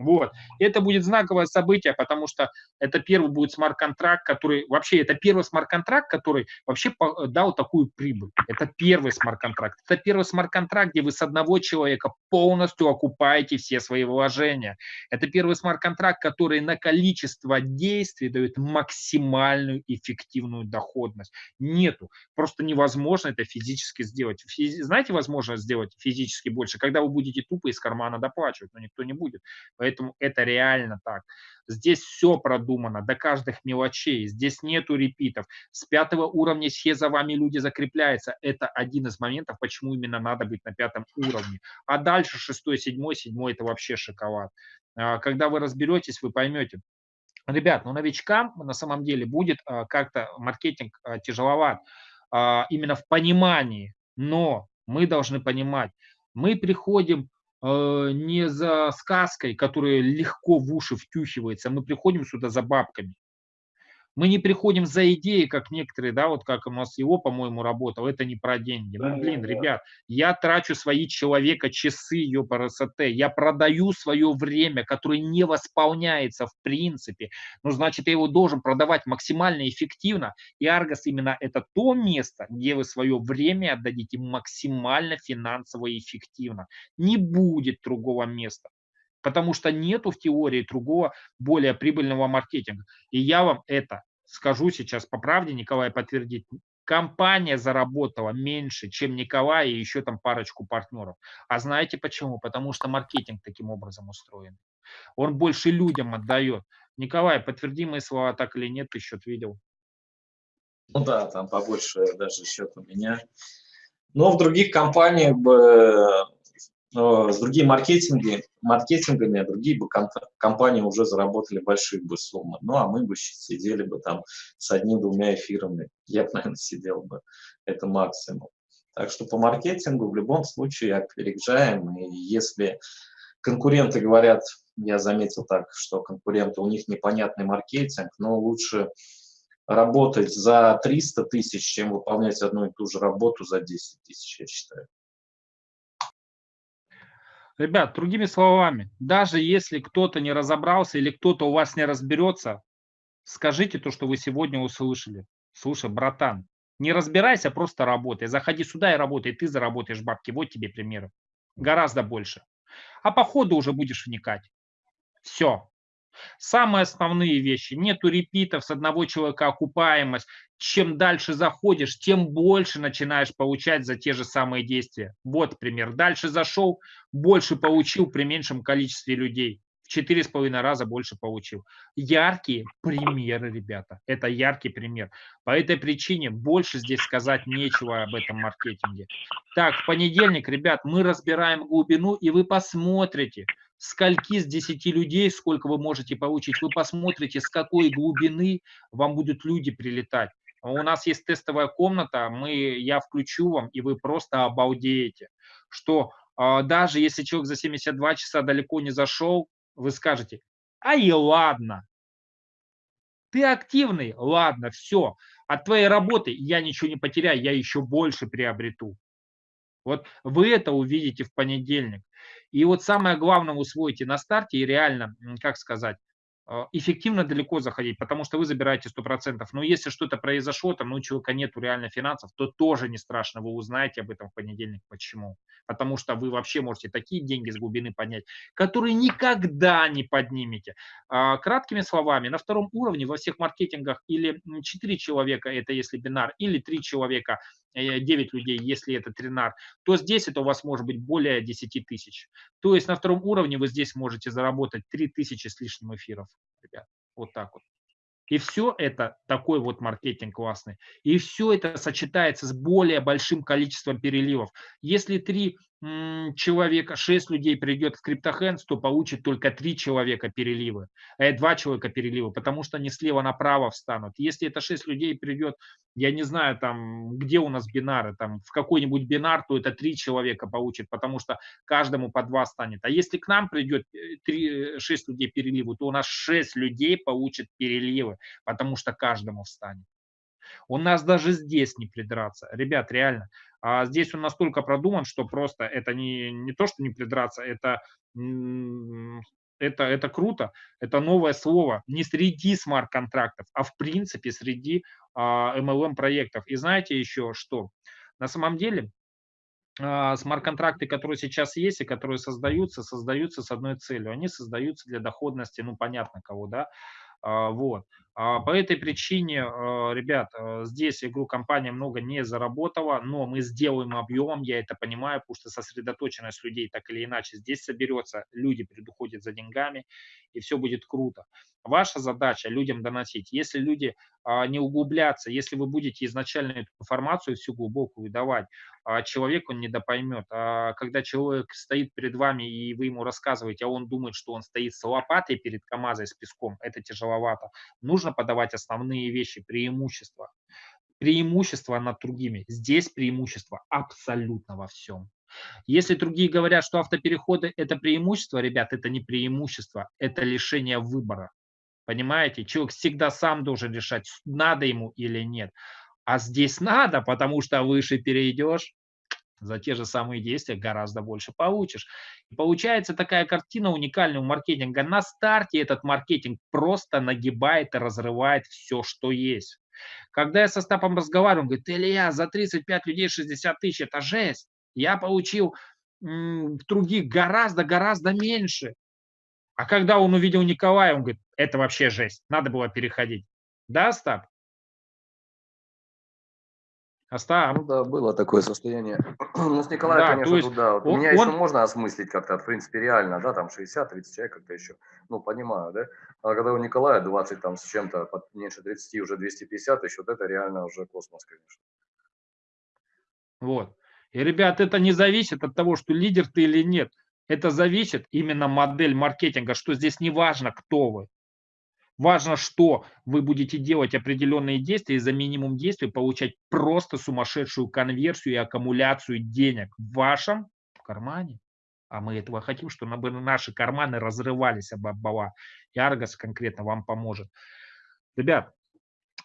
Вот. Это будет знаковое событие, потому что это первый будет смарт-контракт, который вообще это первый смарт-контракт, который вообще дал такую прибыль. Это первый смарт-контракт. Это первый смарт-контракт, где вы с одного человека полностью окупаете все свои вложения. Это первый смарт-контракт, который на количество действий дает максимальную эффективную доходность. Нету. Просто невозможно это физически сделать. Физи... Знаете, возможно сделать физически больше, когда вы будете тупо из кармана доплачивать, но никто не будет. Поэтому Поэтому это реально так. Здесь все продумано до каждых мелочей. Здесь нету репитов. С пятого уровня все за вами люди закрепляются. Это один из моментов, почему именно надо быть на пятом уровне. А дальше шестой, седьмой, седьмой это вообще шоколад. А, когда вы разберетесь, вы поймете. Ребят, ну новичкам на самом деле будет а, как-то маркетинг а, тяжеловат именно в понимании. Но мы должны понимать, мы приходим не за сказкой, которая легко в уши втюхивается, мы приходим сюда за бабками. Мы не приходим за идеей, как некоторые, да, вот как у нас его, по-моему, работал, это не про деньги. Ну, блин, ребят, я трачу свои человека часы, ее СТ, я продаю свое время, которое не восполняется в принципе, ну, значит, я его должен продавать максимально эффективно, и Аргос именно это то место, где вы свое время отдадите максимально финансово и эффективно. Не будет другого места потому что нету в теории другого более прибыльного маркетинга. И я вам это скажу сейчас по правде, Николай подтвердит. Компания заработала меньше, чем Николай и еще там парочку партнеров. А знаете почему? Потому что маркетинг таким образом устроен. Он больше людям отдает. Николай, подтверди мои слова, так или нет, ты счет видел? Ну да, там побольше даже счет у меня. Но в других компаниях бы с другими маркетинги, маркетингами, другие бы компании уже заработали большие бы суммы. Ну, а мы бы сидели бы там с одним-двумя эфирами. Я бы, <laughs> наверное, сидел бы. Это максимум. Так что по маркетингу в любом случае опережаем. И если конкуренты говорят, я заметил так, что конкуренты, у них непонятный маркетинг, но лучше работать за 300 тысяч, чем выполнять одну и ту же работу за 10 тысяч, я считаю. Ребят, другими словами, даже если кто-то не разобрался или кто-то у вас не разберется, скажите то, что вы сегодня услышали. Слушай, братан, не разбирайся, просто работай. Заходи сюда и работай, ты заработаешь бабки. Вот тебе примеры. Гораздо больше. А по ходу уже будешь вникать. Все. Самые основные вещи. Нету репитов, с одного человека окупаемость. Чем дальше заходишь, тем больше начинаешь получать за те же самые действия. Вот пример. Дальше зашел, больше получил при меньшем количестве людей. В четыре с половиной раза больше получил. Яркие примеры, ребята. Это яркий пример. По этой причине больше здесь сказать нечего об этом маркетинге. Так, в понедельник, ребят, мы разбираем глубину, и вы посмотрите, скольки с 10 людей, сколько вы можете получить, вы посмотрите, с какой глубины вам будут люди прилетать. У нас есть тестовая комната, мы, я включу вам, и вы просто обалдеете, что э, даже если человек за 72 часа далеко не зашел, вы скажете, а и ладно, ты активный, ладно, все, от твоей работы я ничего не потеряю, я еще больше приобрету. Вот вы это увидите в понедельник. И вот самое главное усвоите на старте и реально, как сказать, а, эффективно далеко заходить, потому что вы забираете 100%. Но если что-то произошло, там, ну, у человека нет реально финансов, то тоже не страшно, вы узнаете об этом в понедельник. Почему? Потому что вы вообще можете такие деньги с глубины поднять, которые никогда не поднимете. А, краткими словами, на втором уровне во всех маркетингах или 4 человека, это если бинар, или 3 человека, 9 э, людей, если это тринар, то здесь это у вас может быть более 10 тысяч. То есть на втором уровне вы здесь можете заработать 3 тысячи с лишним эфиров ребят. Вот так вот. И все это такой вот маркетинг классный. И все это сочетается с более большим количеством переливов. Если три человека, 6 людей придет в CryptoHands, то получит только 3 человека переливы, э, 2 человека переливы, потому что они слева направо встанут. Если это 6 людей придет, я не знаю, там, где у нас бинары, там, в какой-нибудь бинар, то это 3 человека получит, потому что каждому по 2 станет. А если к нам придет 3, э, 6 людей переливы, то у нас 6 людей получит переливы, потому что каждому встанет. У нас даже здесь не придраться. Ребят, реально. А здесь он настолько продуман, что просто это не, не то, что не придраться, это, это, это круто. Это новое слово. Не среди смарт-контрактов, а в принципе среди а, MLM-проектов. И знаете еще что? На самом деле а, смарт-контракты, которые сейчас есть и которые создаются, создаются с одной целью. Они создаются для доходности, ну, понятно кого, да, а, вот. А, по этой причине, а, ребят, здесь игру компания много не заработала, но мы сделаем объем, я это понимаю, потому что сосредоточенность людей так или иначе здесь соберется, люди предуходят за деньгами, и все будет круто. Ваша задача людям доносить. Если люди не углубляться, если вы будете изначально эту информацию всю глубокую давать, человек он недопоймет. А когда человек стоит перед вами, и вы ему рассказываете, а он думает, что он стоит с лопатой перед КАМАЗой с песком, это тяжеловато. Нужно подавать основные вещи, преимущества. Преимущество над другими. Здесь преимущество абсолютно во всем. Если другие говорят, что автопереходы – это преимущество, ребят, это не преимущество, это лишение выбора. Понимаете? Человек всегда сам должен решать, надо ему или нет. А здесь надо, потому что выше перейдешь, за те же самые действия гораздо больше получишь. И получается такая картина уникального маркетинга. На старте этот маркетинг просто нагибает и разрывает все, что есть. Когда я со Стапом разговариваю, он говорит, Илья, за 35 людей 60 тысяч, это жесть. Я получил других гораздо-гораздо меньше. А когда он увидел Николая, он говорит, это вообще жесть, надо было переходить. Да, Стап? Остап? Ну да, было такое состояние. Ну, с Николаем, да, конечно, есть тут, да. Он, Меня он... еще можно осмыслить как-то, в принципе, реально, да, там 60-30 человек как-то еще, ну, понимаю, да. А когда у Николая 20 там с чем-то, меньше 30, уже 250 еще, вот это реально уже космос, конечно. Вот. И, ребят, это не зависит от того, что лидер ты или нет. Это зависит именно модель маркетинга, что здесь не важно, кто вы. Важно, что вы будете делать определенные действия и за минимум действий получать просто сумасшедшую конверсию и аккумуляцию денег в вашем кармане. А мы этого хотим, чтобы наши карманы разрывались об обвала. И Аргос конкретно вам поможет. Ребят,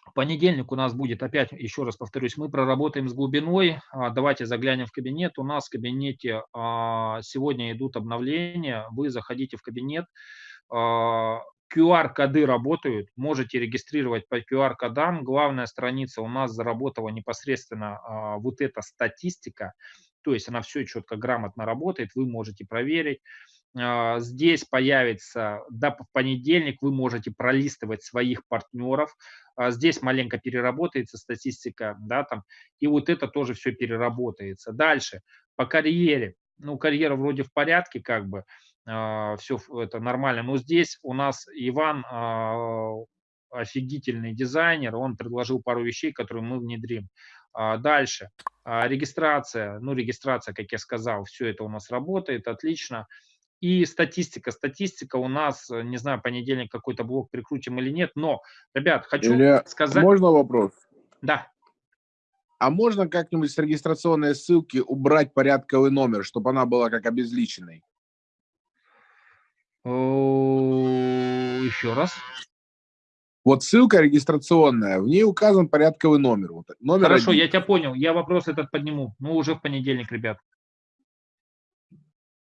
в понедельник у нас будет, опять еще раз повторюсь, мы проработаем с глубиной. А, давайте заглянем в кабинет. У нас в кабинете а, сегодня идут обновления. Вы заходите в кабинет. QR-коды а, работают, можете регистрировать по QR-кодам. Главная страница у нас заработала непосредственно вот эта статистика, то есть она все четко, грамотно работает, вы можете проверить. а, здесь появится, да, в понедельник вы можете пролистывать своих партнеров, а, здесь маленько переработается статистика, да, там, и вот это тоже все переработается. Дальше, по карьере, ну, карьера вроде в порядке, как бы, все это нормально, но здесь у нас Иван офигительный дизайнер, он предложил пару вещей, которые мы внедрим. Дальше, регистрация, ну, регистрация, как я сказал, все это у нас работает, отлично. И статистика. Статистика у нас, э, не знаю, понедельник какой-то блок прикрутим или нет, но, ребят, хочу Илья, сказать... Можно вопрос? Да. А можно как-нибудь с регистрационной ссылки убрать порядковый номер, чтобы она была как обезличенной? Еще раз. Вот ссылка регистрационная, в ней указан порядковый номер. Вот, номер Хорошо, один. я тебя понял. Я вопрос этот подниму. Ну, уже в понедельник, ребят.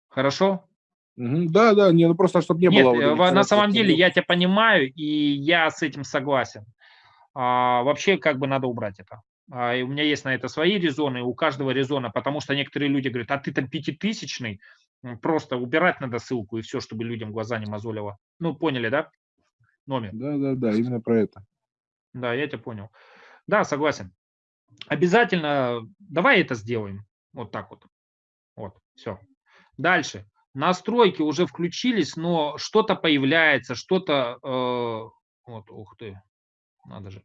Хорошо? Угу, да, да, не, ну просто чтобы не Нет, было. э, вот на самом деле я тебя понимаю, и я с этим согласен. А, вообще, как бы надо убрать это. А, и у меня есть на это свои резоны, у каждого резона, потому что некоторые люди говорят, а ты там пятитысячный, просто убирать надо ссылку и все, чтобы людям глаза не мозолило. Ну, поняли, да? Номер. Да, да, да, именно про это. Да, я тебя понял. Да, согласен. Обязательно давай это сделаем. Вот так вот. Вот, все. Дальше настройки уже включились, но что-то появляется, что-то, э, вот, ух ты, надо же, э,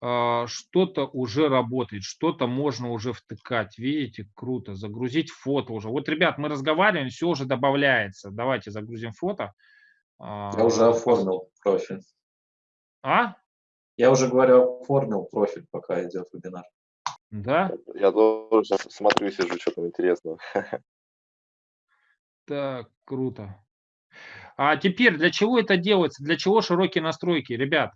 что-то уже работает, что-то можно уже втыкать, видите, круто, загрузить фото уже. Вот, ребят, мы разговариваем, все уже добавляется, давайте загрузим фото. Я уже оформил профиль. А? Я уже говорю, оформил профиль, пока идет вебинар. Да? Я тоже сейчас смотрю, сижу, что там интересного. <laughs> Так, круто. А теперь для чего это делается? Для чего широкие настройки, ребят?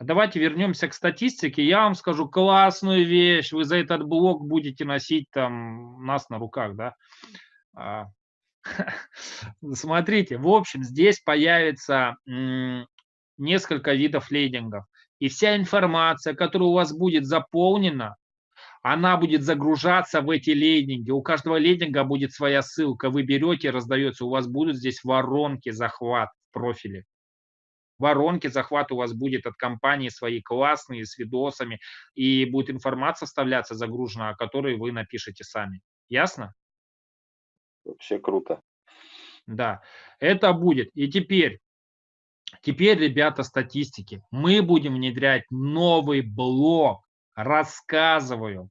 Давайте вернемся к статистике. Я вам скажу классную вещь. Вы за этот блок будете носить там нас на руках, да? А, <laughs> смотрите, в общем, здесь появится несколько видов лейдингов. И вся информация, которая у вас будет заполнена, она будет загружаться в эти лендинги. У каждого лендинга будет своя ссылка. Вы берете, раздается. У вас будут здесь воронки захват в профиле. Воронки захват у вас будет от компании свои классные, с видосами. И будет информация вставляться загружена, о которой вы напишете сами. Ясно? Вообще круто. Да, это будет. И теперь, теперь, ребята, статистики. Мы будем внедрять новый блок. Рассказываю.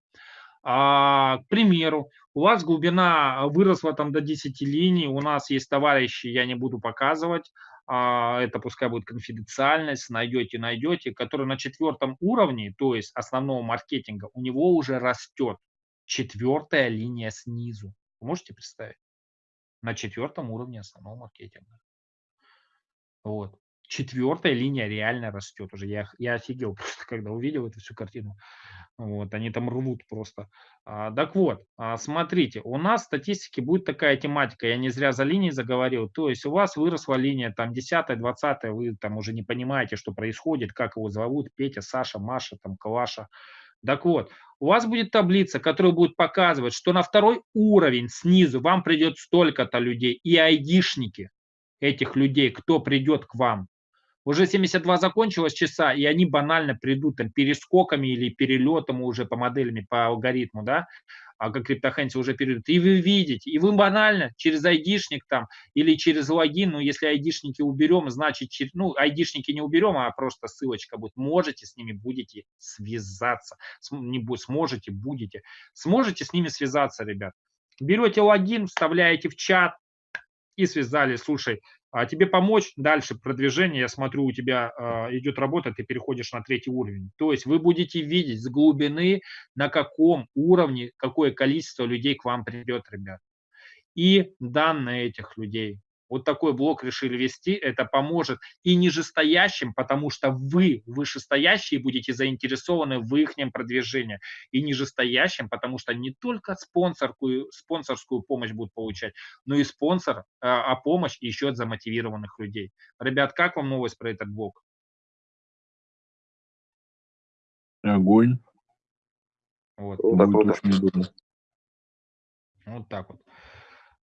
А, к примеру, у вас глубина выросла там до 10 линий, у нас есть товарищи, я не буду показывать, это пускай будет конфиденциальность, найдете, найдете, который на четвертом уровне, то есть основного маркетинга, у него уже растет четвертая линия снизу. Вы можете представить? На четвертом уровне основного маркетинга. Вот. Четвертая линия реально растет уже. Я, я офигел <laughs> просто, когда увидел эту всю картину. Вот, они там рвут просто. А, так вот, а, смотрите, у нас в статистике будет такая тематика, я не зря за линией заговорил, то есть у вас выросла линия там 10 20 вы там уже не понимаете, что происходит, как его зовут, Петя, Саша, Маша, там, Калаша. Так вот, у вас будет таблица, которая будет показывать, что на второй уровень снизу вам придет столько-то людей и айдишники этих людей, кто придет к вам. Уже 72 закончилось часа, и они банально придут там перескоками или перелетом уже по моделями, по алгоритму, да, а как криптохенси уже перейдут. И вы видите, и вы банально через айдишник там или через логин, ну, если айдишники уберем, значит, ну, айдишники не уберем, а просто ссылочка будет. Можете с ними будете связаться. Не сможете, будете. Сможете с ними связаться, ребят. Берете логин, вставляете в чат, и связали, слушай, а тебе помочь дальше продвижение, я смотрю, у тебя э, идет работа, ты переходишь на третий уровень. То есть вы будете видеть с глубины, на каком уровне, какое количество людей к вам придет, ребят. И данные этих людей. Вот такой блок решили вести, это поможет и нижестоящим, потому что вы, вышестоящие, будете заинтересованы в их продвижении, и нижестоящим, потому что не только спонсорскую, спонсорскую помощь будут получать, но и спонсор, а, а помощь еще от замотивированных людей. Ребят, как вам новость про этот блок? Огонь. Вот. Круто. Очень удобно. Вот так вот.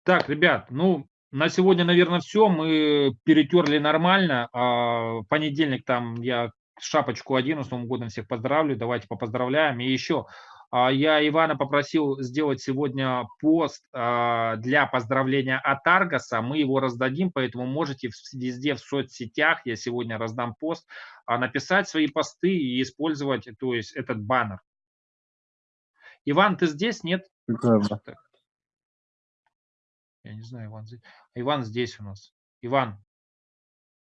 Так, ребят, ну, на сегодня, наверное, все. Мы перетерли нормально. А в понедельник там я шапочку одену, с Новым годом всех поздравлю. Давайте попоздравляем. И еще а, я Ивана попросил сделать сегодня пост а, для поздравления от Аргаса. Мы его раздадим, поэтому можете везде в соцсетях, я сегодня раздам пост, а, написать свои посты и использовать то есть, этот баннер. Иван, ты здесь? Нет? Да. Я не знаю, Иван здесь. Иван здесь у нас. Иван.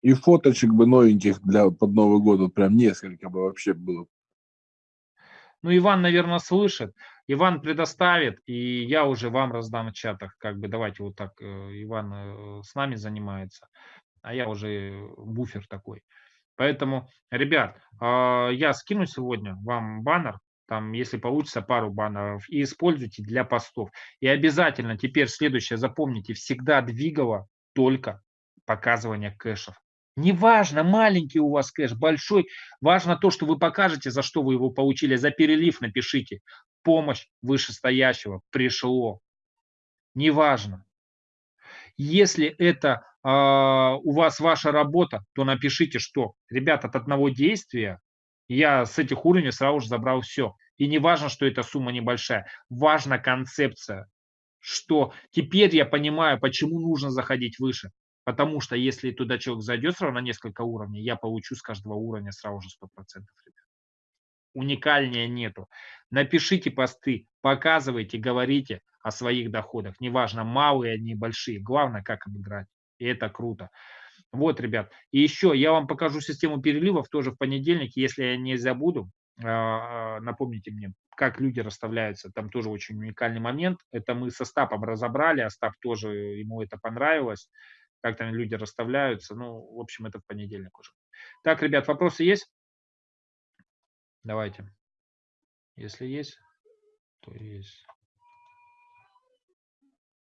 И фоточек бы новеньких для под Новый год, вот прям несколько бы вообще было ну, Иван, наверное, слышит. Иван предоставит, и я уже вам раздам в чатах. Как бы давайте вот так, э, Иван э, с нами занимается, а я уже буфер такой. Поэтому, ребят, а, я скину сегодня вам баннер, там, если получится, пару баннеров, и используйте для постов. И обязательно теперь следующее запомните, всегда двигало только показывание кэшев. Неважно, маленький у вас кэш, большой, важно то, что вы покажете, за что вы его получили. За перелив напишите. Помощь вышестоящего пришло. Неважно. Если это э, у вас ваша работа, то напишите, что, ребят, от одного действия я с этих уровней сразу же забрал все. И не важно, что эта сумма небольшая. Важна концепция, что теперь я понимаю, почему нужно заходить выше. Потому что если туда человек зайдет сразу на несколько уровней, я получу с каждого уровня сразу же 100%. Ребят. Уникальнее нету. Напишите посты, показывайте, говорите о своих доходах. Неважно, малые они, большие. Главное, как обыграть. И это круто. Вот, ребят. И еще я вам покажу систему переливов тоже в понедельник. Если я не забуду, а, напомните мне, как люди расставляются. Там тоже очень уникальный момент. Это мы со Стапом разобрали. Остап тоже, ему это понравилось как там люди расставляются. Ну, в общем, это в понедельник уже. Так, ребят, вопросы есть? Давайте. Если есть, то есть.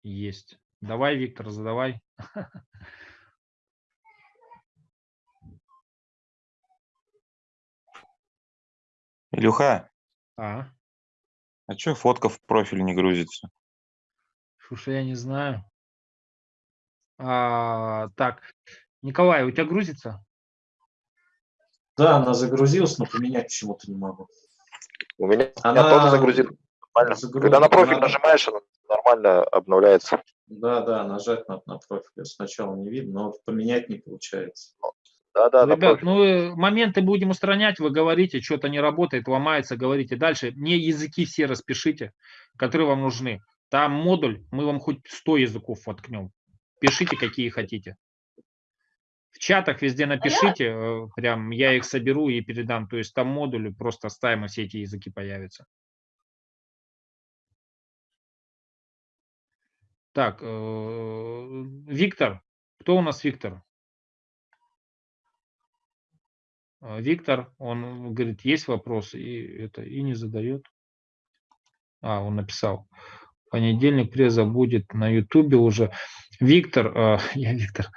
Есть. Давай, Виктор, задавай. <laughs> Илюха, А, а что фотка в профиль не грузится? слушай, я не знаю. А, так, Николай, у тебя грузится? Да, она загрузилась, но поменять почему-то не могу. У меня, Она тоже загрузит нормально. загрузит- Когда на профиль она- нажимаешь, она нормально обновляется. Да, да, нажать надо на профиль. Сначала не видно, но поменять не получается. Да-да, на Ребят, ну э, моменты будем устранять, вы говорите, что-то не работает, ломается, говорите дальше. Мне языки все распишите, которые вам нужны. Там модуль, мы вам хоть 100 языков воткнем. Пишите, какие хотите. В чатах везде напишите, э, прям я их соберу и передам. То есть там модули просто ставим, и все эти языки появятся. Так, э, Виктор. Кто у нас Виктор? Виктор, он говорит, есть вопросы, и это и не задает. А, он написал. Понедельник преза будет на Ютубе уже. Виктор, э, <laughs> я Виктор.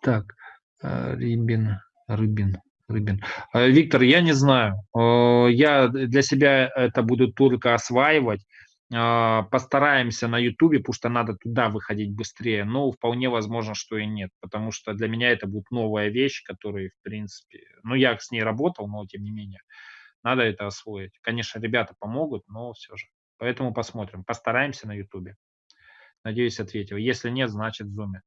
Так, э, Рибин, Рыбин, Рыбин. Э, Виктор, я не знаю. Э, я для себя это буду только осваивать. Э, постараемся на Ютубе, потому что надо туда выходить быстрее. Но вполне возможно, что и нет. Потому что для меня это будет новая вещь, которая, в принципе... Ну, я с ней работал, но тем не менее. Надо это освоить. Конечно, ребята помогут, но все же. Поэтому посмотрим. Постараемся на Ютубе. Надеюсь, ответил. Если нет, значит в зуме.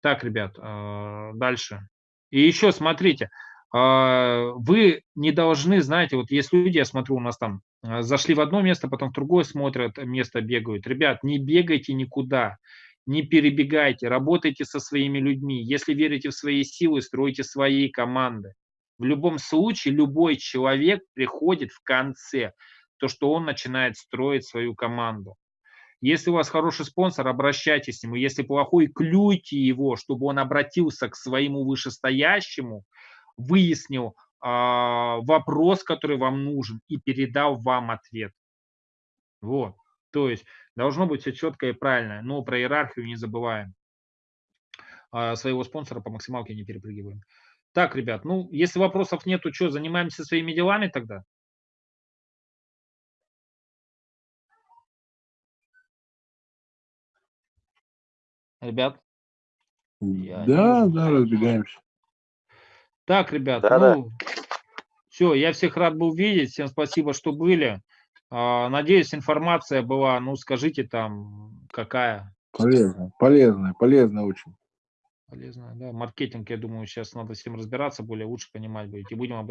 Так, ребят, э, дальше. И еще смотрите, э, вы не должны, знаете, вот есть люди, я смотрю, у нас там зашли в одно место, потом в другое смотрят, место бегают. Ребят, не бегайте никуда, не перебегайте, работайте со своими людьми. Если верите в свои силы, стройте свои команды. В любом случае, любой человек приходит в конце то, что он начинает строить свою команду. Если у вас хороший спонсор, обращайтесь к нему. Если плохой, клюйте его, чтобы он обратился к своему вышестоящему, выяснил э, вопрос, который вам нужен, и передал вам ответ. Вот. То есть должно быть все четко и правильно. Но про иерархию не забываем. Э, своего спонсора по максималке не перепрыгиваем. Так, ребят, ну, если вопросов нету, что, занимаемся своими делами тогда? Ребят, Я Да, вижу. да, разбегаемся. Так, ребят, Да-да. ну, все, я всех рад был видеть, всем спасибо, что были. А, Надеюсь, информация была, ну, скажите там, какая Полезно, полезно, полезно очень. полезная, да, маркетинг, я думаю, сейчас надо всем разбираться, более лучше понимать будет, и будем об этом